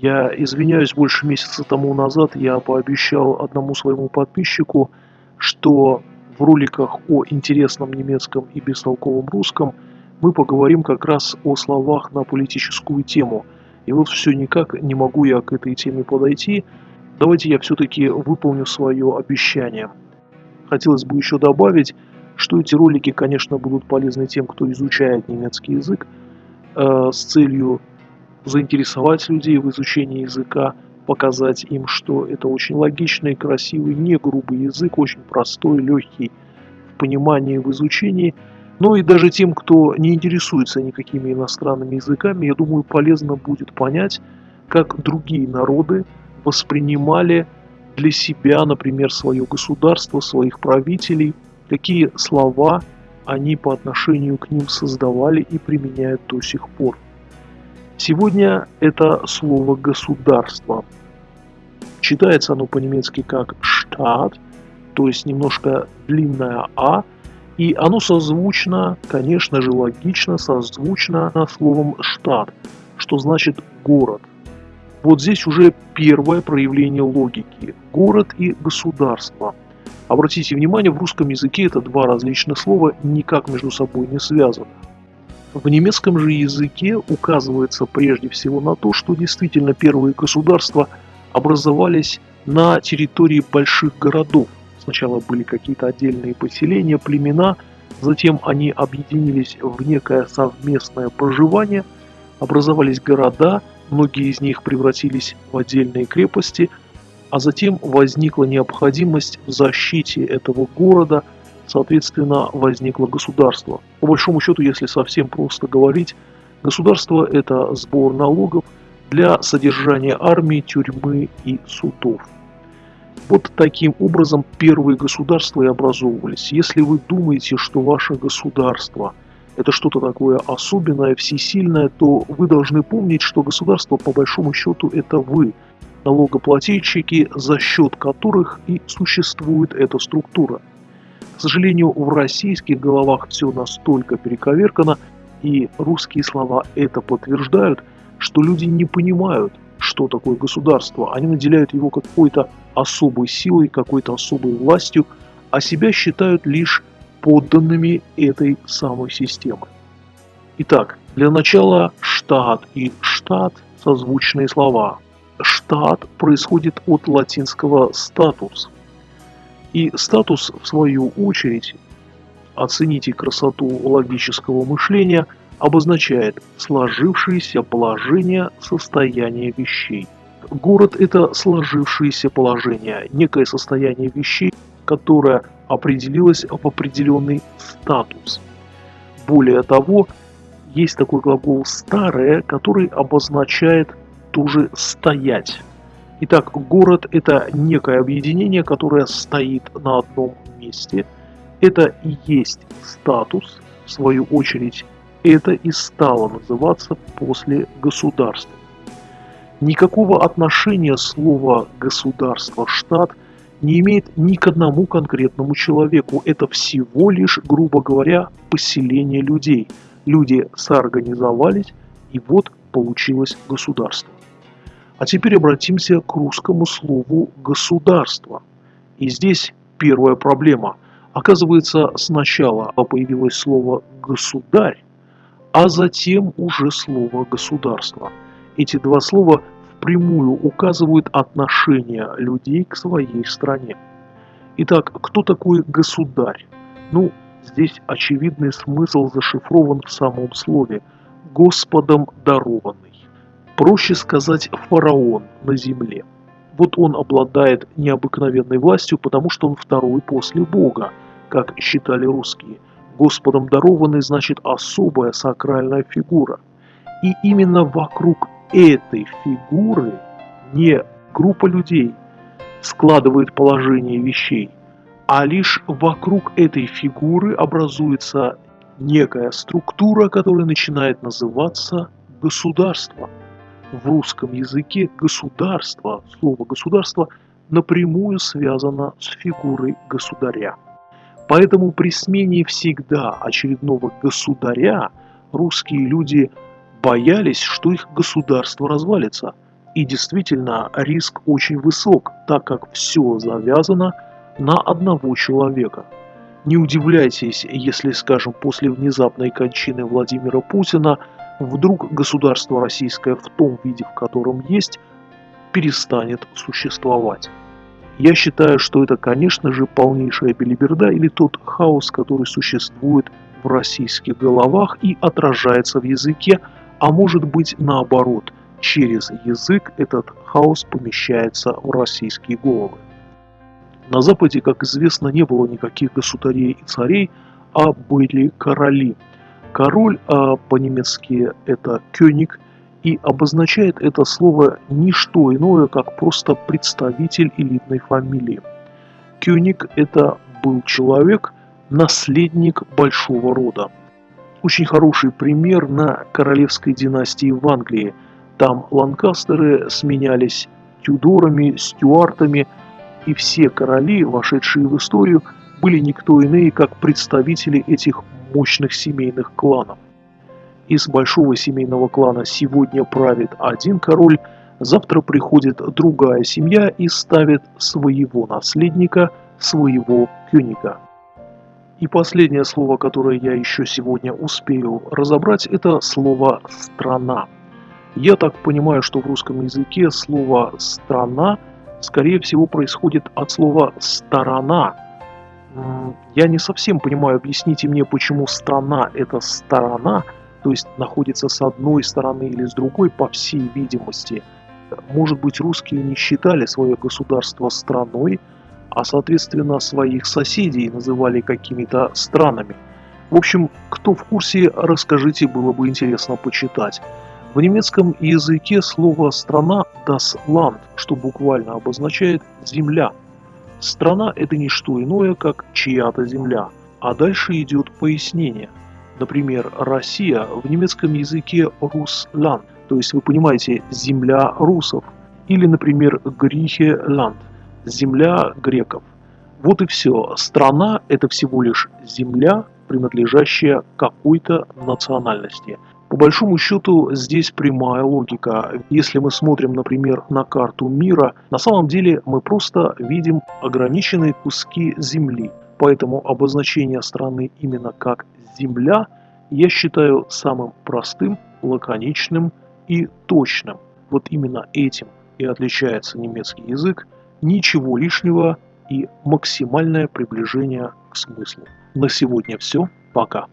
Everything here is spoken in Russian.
Я извиняюсь, больше месяца тому назад я пообещал одному своему подписчику, что в роликах о интересном немецком и бестолковом русском мы поговорим как раз о словах на политическую тему. И вот все никак не могу я к этой теме подойти. Давайте я все-таки выполню свое обещание. Хотелось бы еще добавить, что эти ролики, конечно, будут полезны тем, кто изучает немецкий язык, э, с целью заинтересовать людей в изучении языка, показать им, что это очень логичный, красивый, не грубый язык, очень простой, легкий в понимании, в изучении. Но и даже тем, кто не интересуется никакими иностранными языками, я думаю, полезно будет понять, как другие народы воспринимали для себя, например, свое государство, своих правителей, какие слова они по отношению к ним создавали и применяют до сих пор. Сегодня это слово «государство». Читается оно по-немецки как «штат», то есть немножко длинное «а», и оно созвучно, конечно же, логично созвучно словом «штат», что значит «город». Вот здесь уже первое проявление логики. Город и государство. Обратите внимание, в русском языке это два различных слова, никак между собой не связаны. В немецком же языке указывается прежде всего на то, что действительно первые государства образовались на территории больших городов. Сначала были какие-то отдельные поселения, племена, затем они объединились в некое совместное проживание, образовались города, многие из них превратились в отдельные крепости, а затем возникла необходимость в защите этого города – соответственно, возникло государство. По большому счету, если совсем просто говорить, государство – это сбор налогов для содержания армии, тюрьмы и судов. Вот таким образом первые государства и образовывались. Если вы думаете, что ваше государство – это что-то такое особенное, всесильное, то вы должны помнить, что государство по большому счету это вы, налогоплательщики, за счет которых и существует эта структура. К сожалению, в российских головах все настолько перековеркано, и русские слова это подтверждают, что люди не понимают, что такое государство. Они наделяют его какой-то особой силой, какой-то особой властью, а себя считают лишь подданными этой самой системы. Итак, для начала штат и штат – созвучные слова. Штат происходит от латинского «статус», и статус, в свою очередь, оцените красоту логического мышления, обозначает сложившееся положение состояния вещей. Город – это сложившееся положение, некое состояние вещей, которое определилось в определенный статус. Более того, есть такой глагол «старое», который обозначает тоже «стоять». Итак, город – это некое объединение, которое стоит на одном месте. Это и есть статус, в свою очередь, это и стало называться после государства. Никакого отношения слово «государство», «штат» не имеет ни к одному конкретному человеку. Это всего лишь, грубо говоря, поселение людей. Люди соорганизовались, и вот получилось государство. А теперь обратимся к русскому слову «государство». И здесь первая проблема. Оказывается, сначала появилось слово «государь», а затем уже слово «государство». Эти два слова впрямую указывают отношение людей к своей стране. Итак, кто такой государь? Ну, здесь очевидный смысл зашифрован в самом слове «Господом дарованный». Проще сказать фараон на земле. Вот он обладает необыкновенной властью, потому что он второй после Бога, как считали русские. Господом дарованный значит особая сакральная фигура. И именно вокруг этой фигуры не группа людей складывает положение вещей, а лишь вокруг этой фигуры образуется некая структура, которая начинает называться государством в русском языке государство, слово государство напрямую связано с фигурой государя. Поэтому при смене всегда очередного государя русские люди боялись, что их государство развалится. И действительно, риск очень высок, так как все завязано на одного человека. Не удивляйтесь, если, скажем, после внезапной кончины Владимира Путина вдруг государство российское в том виде, в котором есть, перестанет существовать. Я считаю, что это, конечно же, полнейшая белиберда или тот хаос, который существует в российских головах и отражается в языке, а может быть наоборот, через язык этот хаос помещается в российские головы. На Западе, как известно, не было никаких государей и царей, а были короли. Король а по-немецки это «кёник», и обозначает это слово не что иное, как просто представитель элитной фамилии. Кёник – это был человек, наследник большого рода. Очень хороший пример на королевской династии в Англии. Там ланкастеры сменялись тюдорами, стюартами, и все короли, вошедшие в историю, были никто иные, как представители этих мощных семейных кланов. Из большого семейного клана сегодня правит один король, завтра приходит другая семья и ставит своего наследника, своего кюника. И последнее слово, которое я еще сегодня успею разобрать, это слово «страна». Я так понимаю, что в русском языке слово «страна» скорее всего происходит от слова «сторона». Я не совсем понимаю, объясните мне, почему «страна» – это «сторона», то есть находится с одной стороны или с другой, по всей видимости. Может быть, русские не считали свое государство страной, а соответственно своих соседей называли какими-то странами. В общем, кто в курсе, расскажите, было бы интересно почитать. В немецком языке слово «страна» das Land, что буквально обозначает «земля». Страна – это не что иное, как чья-то земля. А дальше идет пояснение. Например, Россия в немецком языке «Русланд», то есть вы понимаете «земля русов». Или, например, «Грихе-ланд», земля греков. Вот и все. Страна – это всего лишь земля, принадлежащая какой-то национальности. По большому счету здесь прямая логика. Если мы смотрим, например, на карту мира, на самом деле мы просто видим ограниченные куски земли. Поэтому обозначение страны именно как «земля» я считаю самым простым, лаконичным и точным. Вот именно этим и отличается немецкий язык – ничего лишнего и максимальное приближение к смыслу. На сегодня все. Пока.